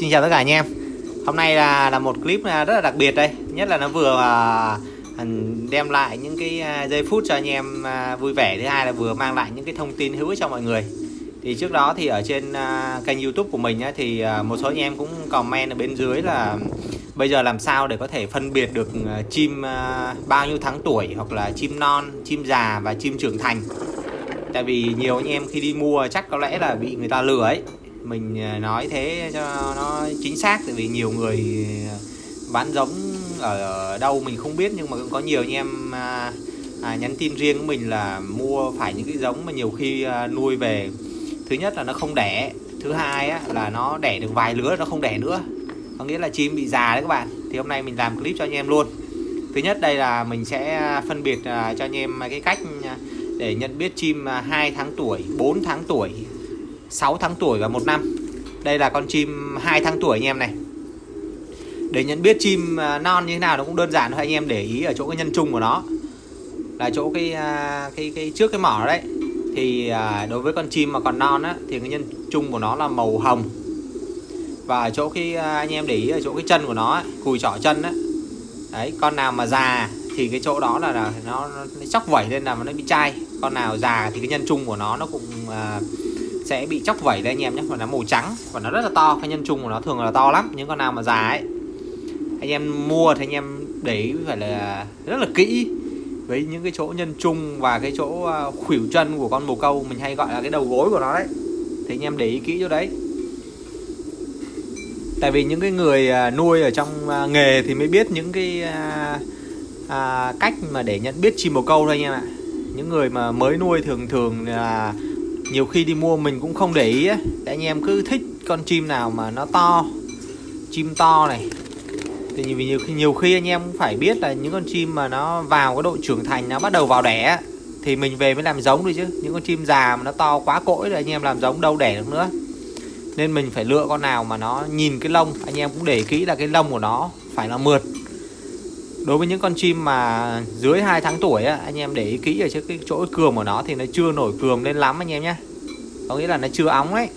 Xin chào tất cả anh em. Hôm nay là là một clip à, rất là đặc biệt đây. Nhất là nó vừa à, đem lại những cái à, giây phút cho anh em vui vẻ. Thứ hai là vừa mang lại những cái thông tin hữu ích cho mọi người. Thì trước đó thì ở trên kênh youtube của mình thì một số anh em cũng comment ở bên dưới là Bây giờ làm sao để có thể phân biệt được chim bao nhiêu tháng tuổi Hoặc là chim non, chim già và chim trưởng thành. Tại vì nhiều anh em khi đi mua chắc có lẽ là bị người ta lừa ấy mình à, nói thế cho nó chính xác tại vì nhiều người à, bán giống ở đâu mình không biết nhưng mà cũng có nhiều anh em à, à, nhắn tin riêng của mình là mua phải những cái giống mà nhiều khi à, nuôi về. Thứ nhất là nó không đẻ thứ hai á, là nó đẻ được vài lứa nó không đẻ nữa. Có nghĩa là chim bị già đấy các bạn. Thì hôm nay mình làm clip cho anh em luôn. Thứ nhất đây là mình sẽ phân biệt à, cho anh em cái cách để nhận biết chim 2 tháng tuổi 4 tháng tuổi 6 tháng tuổi và một năm. Đây là con chim 2 tháng tuổi anh em này. Để nhận biết chim à, non như thế nào nó cũng đơn giản thôi anh em để ý ở chỗ cái nhân trung của nó. Là chỗ cái à, cái cái trước cái mỏ đấy. Thì à, đối với con chim mà còn non á thì cái nhân trung của nó là màu hồng. Và ở chỗ cái anh em để ý ở chỗ cái chân của nó cùi trỏ chân á. Đấy con nào mà già thì cái chỗ đó là, là nó, nó chóc vẩy lên là nó bị chai. Con nào già thì cái nhân trung của nó nó cũng uh, sẽ bị chóc vẩy đây anh em nhé. Và nó màu trắng. Và nó rất là to cái nhân trung của nó thường là to lắm. Những con nào mà già ấy anh em mua thì anh em để ý phải là rất là kỹ với những cái chỗ nhân trung và cái chỗ à, khuỷu chân của con bồ câu. Mình hay gọi là cái đầu gối của nó đấy. Thì anh em để ý kỹ chỗ đấy. Tại vì những cái người à, nuôi ở trong à, nghề thì mới biết những cái à, cách mà để nhận biết chim bồ câu thôi anh em ạ. Những người mà mới nuôi thường thường là nhiều khi đi mua mình cũng không để ý ấy. Anh em cứ thích con chim nào mà nó to, chim to này. Thì vì nhiều khi nhiều khi anh em cũng phải biết là những con chim mà nó vào cái độ trưởng thành, nó bắt đầu vào đẻ thì mình về mới làm giống đi chứ. Những con chim già mà nó to quá cỗi rồi anh em làm giống đâu đẻ được nữa. Nên mình phải lựa con nào mà nó nhìn cái lông. Anh em cũng để kỹ là cái lông của nó phải là mượt đối với những con chim mà dưới 2 tháng tuổi á, anh em để ý kỹ ở trước cái chỗ cườm của nó thì nó chưa nổi cườm lên lắm anh em nhé có nghĩa là nó chưa óng ấy.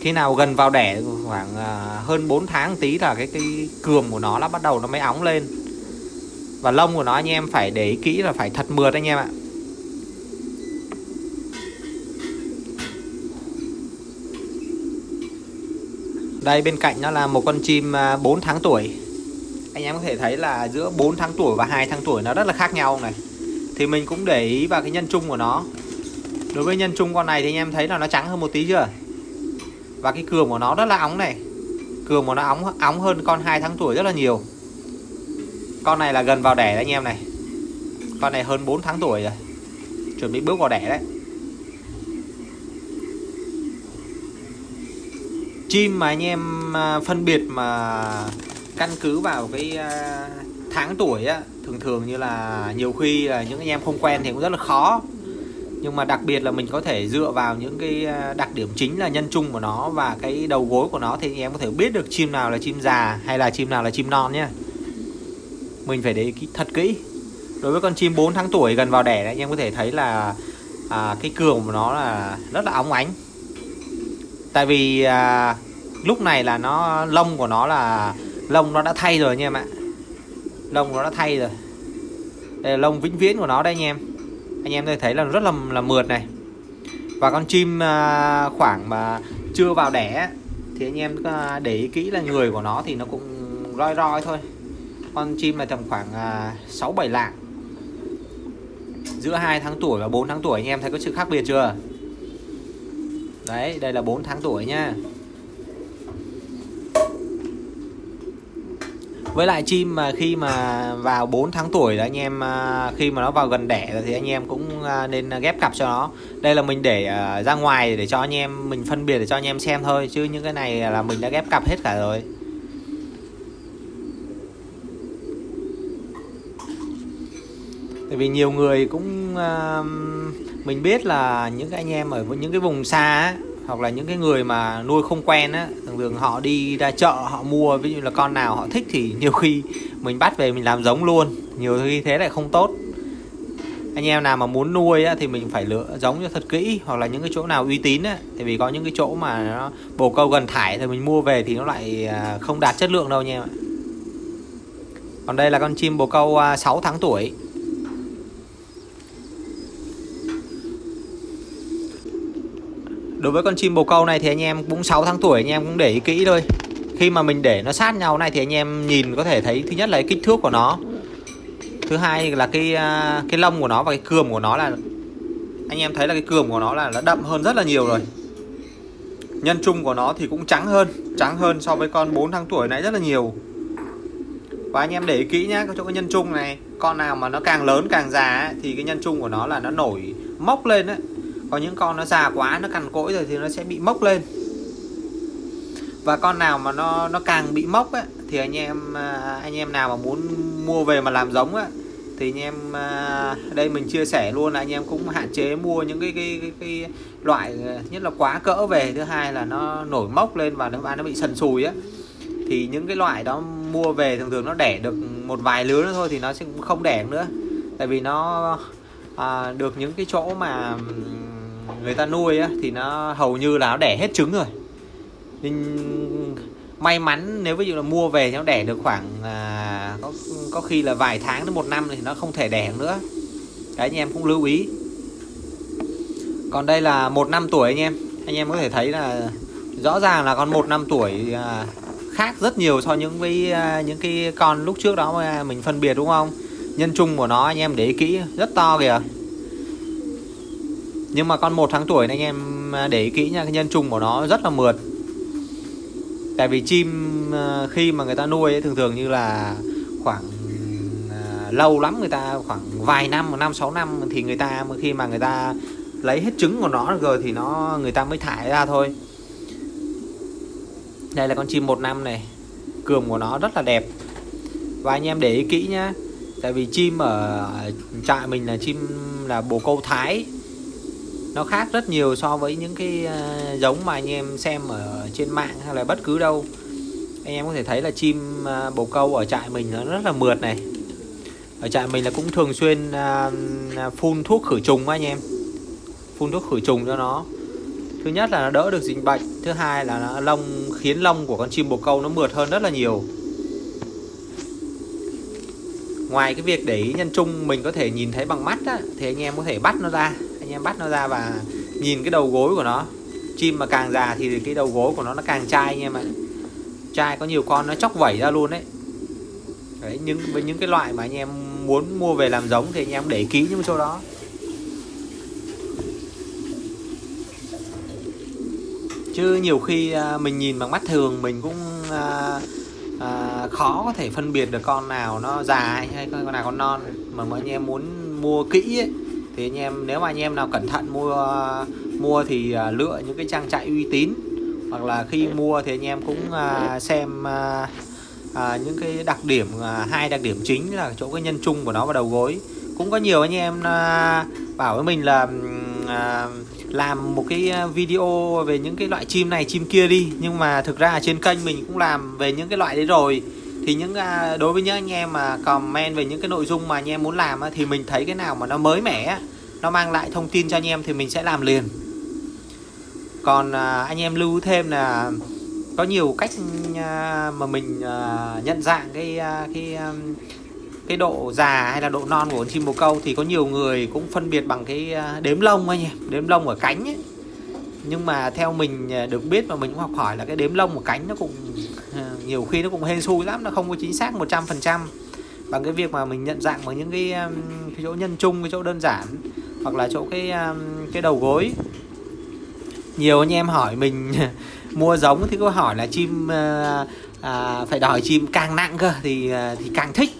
Khi nào gần vào đẻ khoảng à, hơn 4 tháng tí là cái cái cườm của nó nó bắt đầu nó mới óng lên. Và lông của nó anh em phải để ý kỹ là phải thật mượt anh em ạ. Đây bên cạnh nó là một con chim à, 4 tháng tuổi anh em có thể thấy là giữa 4 tháng tuổi và 2 tháng tuổi nó rất là khác nhau này. Thì mình cũng để ý vào cái nhân chung của nó. Đối với nhân chung con này thì anh em thấy là nó trắng hơn một tí chưa? Và cái cườm của nó rất là óng này. Cườm của nó óng óng hơn con 2 tháng tuổi rất là nhiều. Con này là gần vào đẻ đấy anh em này. Con này hơn 4 tháng tuổi rồi. Chuẩn bị bước vào đẻ đấy. Chim mà anh em à, phân biệt mà căn cứ vào cái à, tháng tuổi á thường thường như là nhiều khi là những anh em không quen thì cũng rất là khó. Nhưng mà đặc biệt là mình có thể dựa vào những cái à, đặc điểm chính là nhân chung của nó và cái đầu gối của nó thì anh em có thể biết được chim nào là chim già hay là chim nào là chim non nhé mình phải để ý thật kỹ. Đối với con chim 4 tháng tuổi gần vào đẻ anh em có thể thấy là à, cái cường của nó là rất là óng ánh. Tại vì à, lúc này là nó lông của nó là lông nó đã thay rồi nha em ạ. Lông nó đã thay rồi. Đây là lông vĩnh viễn của nó đây anh em. Anh em thấy là rất là là mượt này. Và con chim à, khoảng mà chưa vào đẻ thì anh em à, để ý kỹ là người của nó thì nó cũng roi roi thôi. Con chim này tầm khoảng à, 6 7 lạng. Giữa 2 tháng tuổi và 4 tháng tuổi, anh em thấy có sự khác biệt chưa? Đấy, đây là 4 tháng tuổi nha. Với lại chim mà khi mà vào 4 tháng tuổi là anh em à, khi mà nó vào gần đẻ rồi thì anh em cũng à, nên ghép cặp cho nó. Đây là mình để à, ra ngoài để cho anh em, mình phân biệt để cho anh em xem thôi, chứ những cái này là mình đã ghép cặp hết cả rồi. Tại vì nhiều người cũng mình biết là những cái anh em ở những cái vùng xa hoặc là những cái người mà nuôi không quen á thường thường họ đi ra chợ họ mua ví dụ là con nào họ thích thì nhiều khi mình bắt về mình làm giống luôn. Nhiều khi thế lại không tốt. Anh em nào mà muốn nuôi á, thì mình phải lựa giống cho thật kỹ. Hoặc là những cái chỗ nào uy tín á tại vì có những cái chỗ mà nó bồ câu gần thải thì mình mua về thì nó lại à, không đạt chất lượng đâu nha em ạ. Còn đây là con chim bồ câu à, 6 tháng tuổi. Đối với con chim bồ câu này thì anh em cũng 6 tháng tuổi anh em cũng để ý kỹ thôi. Khi mà mình để nó sát nhau này thì anh em nhìn có thể thấy thứ nhất là cái kích thước của nó. Thứ hai là cái à, cái lông của nó và cái cườm của nó là Anh em thấy là cái cườm của nó là nó đậm hơn rất là nhiều rồi. Nhân trung của nó thì cũng trắng hơn Trắng hơn so với con 4 tháng tuổi nãy rất là nhiều. Và anh em để ý kỹ nhá Chỗ cái nhân trung này Con nào mà nó càng lớn càng già ấy, Thì cái nhân trung của nó là nó nổi mốc lên đấy có những con nó già quá nó cằn cỗi rồi thì nó sẽ bị mốc lên. Và con nào mà nó nó càng bị mốc ấy, thì anh em à, anh em nào mà muốn mua về mà làm giống ấy, thì anh em à, đây mình chia sẻ luôn là anh em cũng hạn chế mua những cái cái, cái, cái loại à, nhất là quá cỡ về thứ hai là nó nổi mốc lên và nó và nó bị sần sùi á. Thì những cái loại đó mua về thường thường nó đẻ được một vài lứa nữa thôi thì nó sẽ không đẻ nữa. Tại vì nó à, được những cái chỗ mà người ta nuôi á, thì nó hầu như là nó đẻ hết trứng rồi. Nên may mắn nếu ví dụ là mua về thì nó đẻ được khoảng à, có có khi là vài tháng đến một năm thì nó không thể đẻ nữa. Cái anh em cũng lưu ý. Còn đây là một năm tuổi anh em. Anh em có thể thấy là rõ ràng là con một năm tuổi à, khác rất nhiều so những với à, những cái con lúc trước đó mà mình phân biệt đúng không? Nhân trung của nó anh em để ý kỹ rất to kìa nhưng mà con một tháng tuổi này anh em à, để ý kỹ nha cái nhân trùng của nó rất là mượt. Tại vì chim à, khi mà người ta nuôi ấy, thường thường như là khoảng à, lâu lắm người ta khoảng vài năm một năm sáu năm thì người ta khi mà người ta lấy hết trứng của nó rồi thì nó người ta mới thải ra thôi. Đây là con chim một năm này cườm của nó rất là đẹp. Và anh em để ý kỹ nhá tại vì chim ở trại mình là chim là bồ câu thái nó khác rất nhiều so với những cái ờ, giống mà anh em xem ở trên mạng hay là bất cứ đâu. Anh em có thể thấy là chim ờ, bồ câu ở trại mình nó rất là mượt này. Ở trại mình là cũng thường xuyên ờ, phun thuốc khử trùng anh em. Phun thuốc khử trùng cho nó. Thứ nhất là nó đỡ được dịch bệnh thứ hai là nó lông khiến lông của con chim bồ câu nó mượt hơn rất là nhiều. Ngoài cái việc để ý nhân trung mình có thể nhìn thấy bằng mắt á, thì anh em có thể bắt nó ra anh em bắt nó ra và nhìn cái đầu gối của nó. Chim mà càng già thì cái đầu gối của nó nó càng chai anh em ạ. Chai có nhiều con nó chóc vẩy ra luôn đấy. Đấy nhưng với những cái loại mà anh em muốn mua về làm giống thì anh em để kỹ những chỗ đó. Chứ nhiều khi à, mình nhìn bằng mắt thường mình cũng à, à, khó có thể phân biệt được con nào nó già hay con nào con non. Mà mọi anh em muốn mua kỹ ấy, thì anh em nếu mà anh em nào cẩn thận mua mua thì à, lựa những cái trang trại uy tín. Hoặc là khi mua thì anh em cũng à, xem à, những cái đặc điểm à, hai đặc điểm chính là chỗ cái nhân trung của nó và đầu gối. Cũng có nhiều anh em à, bảo với mình là à, làm một cái video về những cái loại chim này chim kia đi. Nhưng mà thực ra trên kênh mình cũng làm về những cái loại đấy rồi thì những à, đối với những anh em mà comment về những cái nội dung mà anh em muốn làm thì mình thấy cái nào mà nó mới mẻ nó mang lại thông tin cho anh em thì mình sẽ làm liền. Còn à, anh em lưu thêm là có nhiều cách à, mà mình nhận dạng cái cái cái độ già hay là độ non của con chim bồ câu thì có nhiều người cũng phân biệt bằng cái đếm lông anh em, đếm lông ở cánh ấy. Nhưng mà theo mình được biết và mình cũng học hỏi là cái đếm lông của cánh nó cũng nhiều khi nó cũng hên xui lắm nó không có chính xác 100% bằng cái việc mà mình nhận dạng bằng những cái, um, cái chỗ nhân chung cái chỗ đơn giản hoặc là chỗ cái um, cái đầu gối. Nhiều anh em hỏi mình mua giống thì có hỏi là chim à, à, phải đòi chim càng nặng cơ thì à, thì càng thích.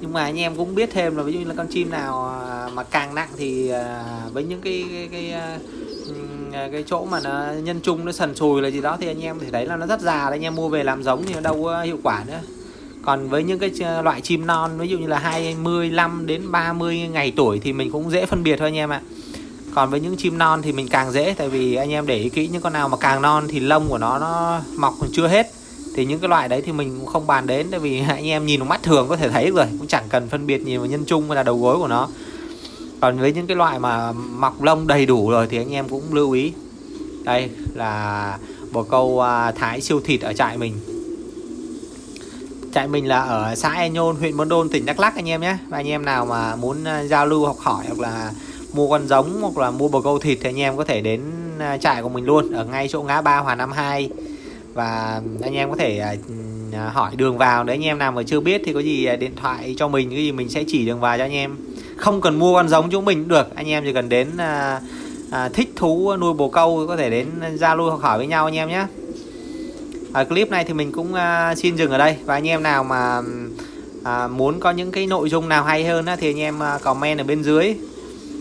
Nhưng mà anh em cũng biết thêm là ví dụ như là con chim nào ờ, mà càng nặng thì à, với những cái cái, cái, Ờ, cái chỗ mà nó nhân trung nó sần sùi là gì đó, thì anh em thì thấy là nó rất già đấy, anh em mua về làm giống thì nó đâu có hiệu quả nữa. Còn với những cái loại chim non, ví dụ như là 25 đến 30 ngày tuổi thì mình cũng dễ phân biệt thôi anh em ạ. Còn với những chim non thì mình càng dễ, tại vì anh em để ý kỹ những con nào mà càng non thì lông của nó nó mọc còn chưa hết. Thì những cái loại đấy thì mình cũng không bàn đến, tại vì anh em nhìn mắt thường có thể thấy rồi, cũng chẳng cần phân biệt nhiều nhân trung hay là đầu gối của nó còn với những cái loại mà mọc lông đầy đủ rồi thì anh em cũng lưu ý. Đây là bồ câu à, thái siêu thịt ở trại mình. Trại mình là ở xã E Nhôn, huyện Buôn Đôn, tỉnh Đắk Lắk anh em nhé. Và anh em nào mà muốn à, giao lưu, học hỏi hoặc là mua con giống hoặc là mua bồ câu thịt thì anh em có thể đến à, trại của mình luôn, ở ngay chỗ ngã ba Hòa Nam 2 và anh em có thể hỏi đường vào. Nếu anh em nào mà chưa biết thì có gì điện thoại cho mình cái gì mình sẽ chỉ đường vào cho anh em không cần mua con giống chúng mình cũng được. Anh em chỉ cần đến à, à, thích thú nuôi bồ câu có thể đến giao lưu học hỏi với nhau anh em nhé. Ở clip này thì mình cũng à, xin dừng ở đây. Và anh em nào mà à, muốn có những cái nội dung nào hay hơn á, thì anh em à, comment ở bên dưới.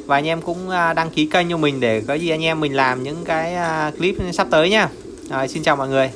Và anh em cũng à, đăng ký kênh cho mình để có gì anh em mình làm những cái à, clip sắp tới nhá. Rồi, xin chào mọi người.